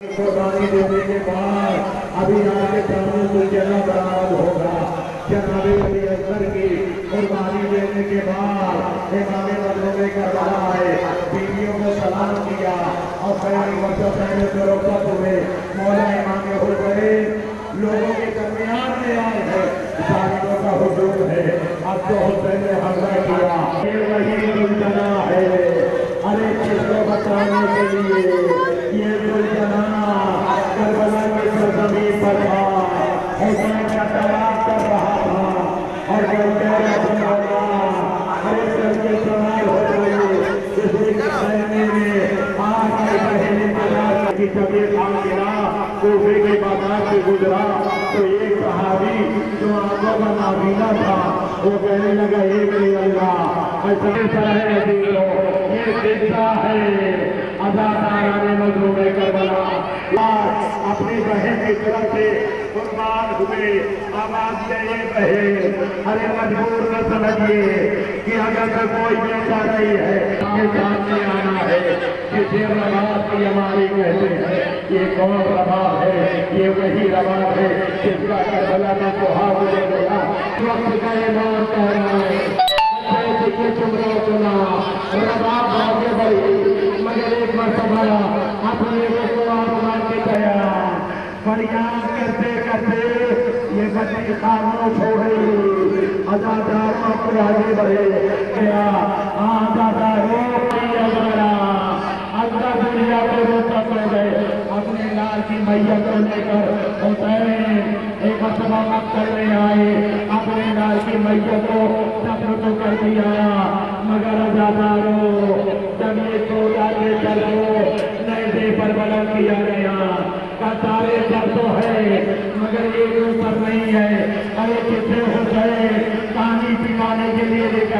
कुर्बानी देने के बाद अभी आगे सामने सुलझना बराबर होगा। जनाबे अली की कुर्बानी देने के बाद इमाम मजलूम करबला है। बीवियों को सलाम किया और कई वर्षों पहले फरोख्त हुए मौला इमाम हुसैन लोगों के दरमियान में आए हैं। जालिमों का हुजूम है। अब तो हुसैन ने हमला किया। ये वही सुलझना है। अरे किसको बताने के लिए? ये सुलझना करबला की सरजमीन पर था हुसैन का तलाक कर रहा था और जो कह रहा था मौला अरे करके सवाल हो गई इसलिए कहने में आज की बहन तलाक की तबीयत आम गिरा कोफे के बाज़ार से गुजरा तो एक सहाबी जो आँखों का नाबीना था वो कहने लगा हे मेरे अल्लाह है। अपनी बहन की तरफ़ से कुर्बान हुए। ये बहन अरे मजबूर न समझिए कि अगर तो कोई बेटा नहीं है। सामने आना है किसे रवाब की हमारी कहते हैं। ये कौन रवाब है? ये वही रवाब है जिसका करबला में सुहा ले गया वक्त गए मौत कह रहा है देखिए तुम रहो सुना रवाब आगे बढ़ी मगर एक मरतबा अपने को फरियाद करते करते ये बच्ची खामोश हो गई। अदादारों पर आगे बढ़े क्या अदादारों हमारा अल्लाह दुनिया को रोता पड़ गए। अपने लाल की मैया को लेकर हुसैन एक मरतबा मक्कर में आए। अपने लाल की मैया को सफ़र तो कर दिया। मगर अदादारों जब ये के चल को नए से पर बलम किया गया का सारे सर तो है मगर ये ऊपर नहीं है। अरे कितने